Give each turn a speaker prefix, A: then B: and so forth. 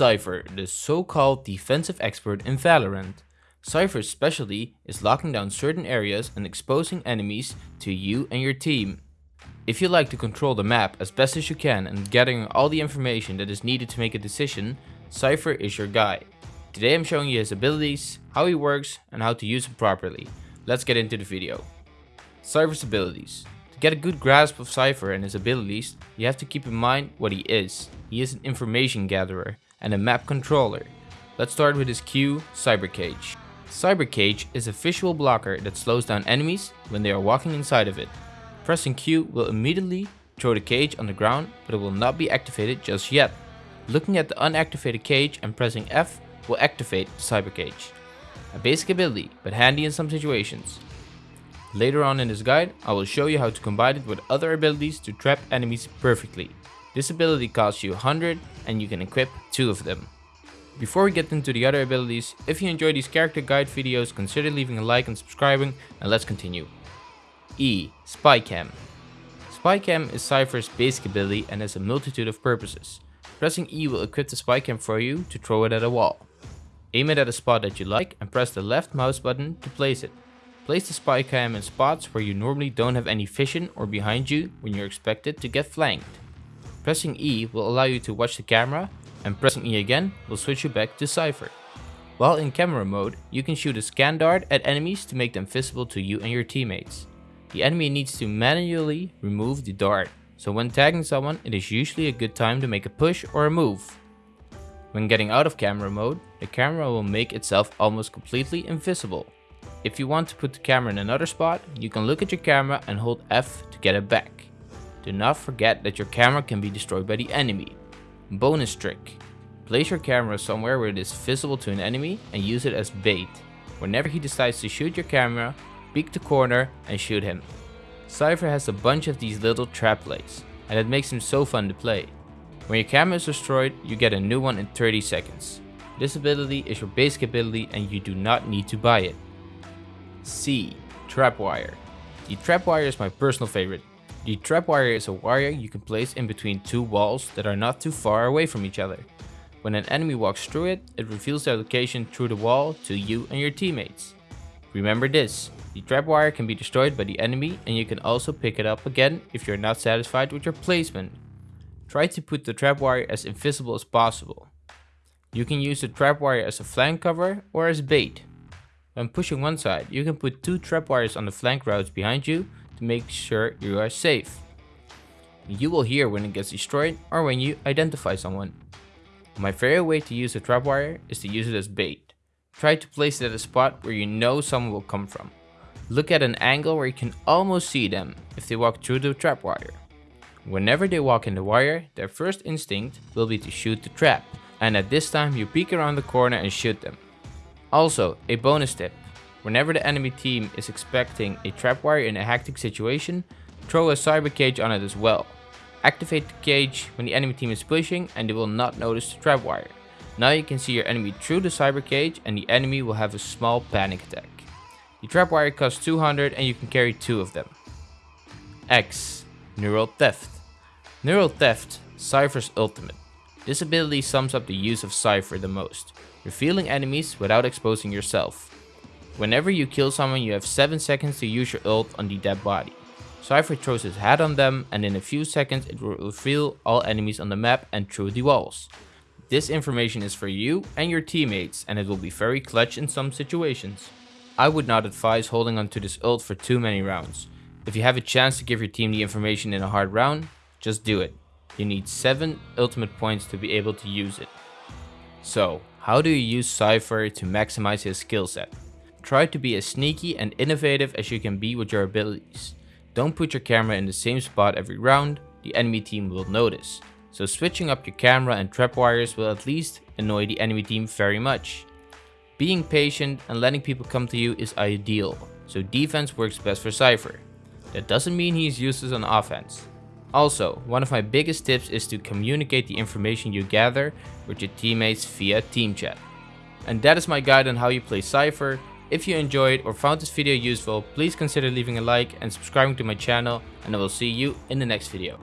A: Cypher, the so-called defensive expert in Valorant. Cypher's specialty is locking down certain areas and exposing enemies to you and your team. If you like to control the map as best as you can and gathering all the information that is needed to make a decision, Cypher is your guy. Today I'm showing you his abilities, how he works and how to use him properly. Let's get into the video. Cypher's abilities. To get a good grasp of Cypher and his abilities, you have to keep in mind what he is. He is an information gatherer and a map controller. Let's start with his Q, Cyber Cage. Cyber Cage is a visual blocker that slows down enemies when they are walking inside of it. Pressing Q will immediately throw the cage on the ground, but it will not be activated just yet. Looking at the unactivated cage and pressing F will activate the Cyber Cage. A basic ability, but handy in some situations. Later on in this guide, I will show you how to combine it with other abilities to trap enemies perfectly. This ability costs you 100 and you can equip 2 of them. Before we get into the other abilities, if you enjoy these character guide videos consider leaving a like and subscribing and let's continue. E. Spycam Spycam is Cypher's basic ability and has a multitude of purposes. Pressing E will equip the Spycam for you to throw it at a wall. Aim it at a spot that you like and press the left mouse button to place it. Place the Spycam in spots where you normally don't have any vision or behind you when you're expected to get flanked. Pressing E will allow you to watch the camera and pressing E again will switch you back to Cypher. While in camera mode, you can shoot a scan dart at enemies to make them visible to you and your teammates. The enemy needs to manually remove the dart, so when tagging someone it is usually a good time to make a push or a move. When getting out of camera mode, the camera will make itself almost completely invisible. If you want to put the camera in another spot, you can look at your camera and hold F to get it back. Do not forget that your camera can be destroyed by the enemy. Bonus trick. Place your camera somewhere where it is visible to an enemy and use it as bait. Whenever he decides to shoot your camera, peek the corner and shoot him. Cypher has a bunch of these little trap plays, and it makes him so fun to play. When your camera is destroyed, you get a new one in 30 seconds. This ability is your basic ability and you do not need to buy it. C. Trapwire. The trapwire is my personal favorite. The trapwire is a wire you can place in between two walls that are not too far away from each other. When an enemy walks through it, it reveals their location through the wall to you and your teammates. Remember this, the trapwire can be destroyed by the enemy and you can also pick it up again if you're not satisfied with your placement. Try to put the trapwire as invisible as possible. You can use the trapwire as a flank cover or as bait. When pushing one side, you can put two trapwires on the flank routes behind you to make sure you are safe. You will hear when it gets destroyed or when you identify someone. My favorite way to use a trapwire is to use it as bait. Try to place it at a spot where you know someone will come from. Look at an angle where you can almost see them if they walk through the trapwire. Whenever they walk in the wire, their first instinct will be to shoot the trap, and at this time you peek around the corner and shoot them. Also, a bonus tip, Whenever the enemy team is expecting a trapwire in a hectic situation, throw a cyber cage on it as well. Activate the cage when the enemy team is pushing and they will not notice the trapwire. Now you can see your enemy through the cyber cage and the enemy will have a small panic attack. The trapwire costs 200 and you can carry two of them. X. Neural Theft. Neural Theft, Cypher's ultimate. This ability sums up the use of Cypher the most, revealing enemies without exposing yourself. Whenever you kill someone you have 7 seconds to use your ult on the dead body. Cypher throws his hat on them and in a few seconds it will reveal all enemies on the map and through the walls. This information is for you and your teammates and it will be very clutch in some situations. I would not advise holding onto this ult for too many rounds. If you have a chance to give your team the information in a hard round, just do it. You need 7 ultimate points to be able to use it. So, how do you use Cypher to maximize his skill set? Try to be as sneaky and innovative as you can be with your abilities. Don't put your camera in the same spot every round, the enemy team will notice. So switching up your camera and trap wires will at least annoy the enemy team very much. Being patient and letting people come to you is ideal, so defense works best for Cypher. That doesn't mean he is useless on offense. Also, one of my biggest tips is to communicate the information you gather with your teammates via team chat. And that is my guide on how you play Cypher, if you enjoyed or found this video useful, please consider leaving a like and subscribing to my channel and I will see you in the next video.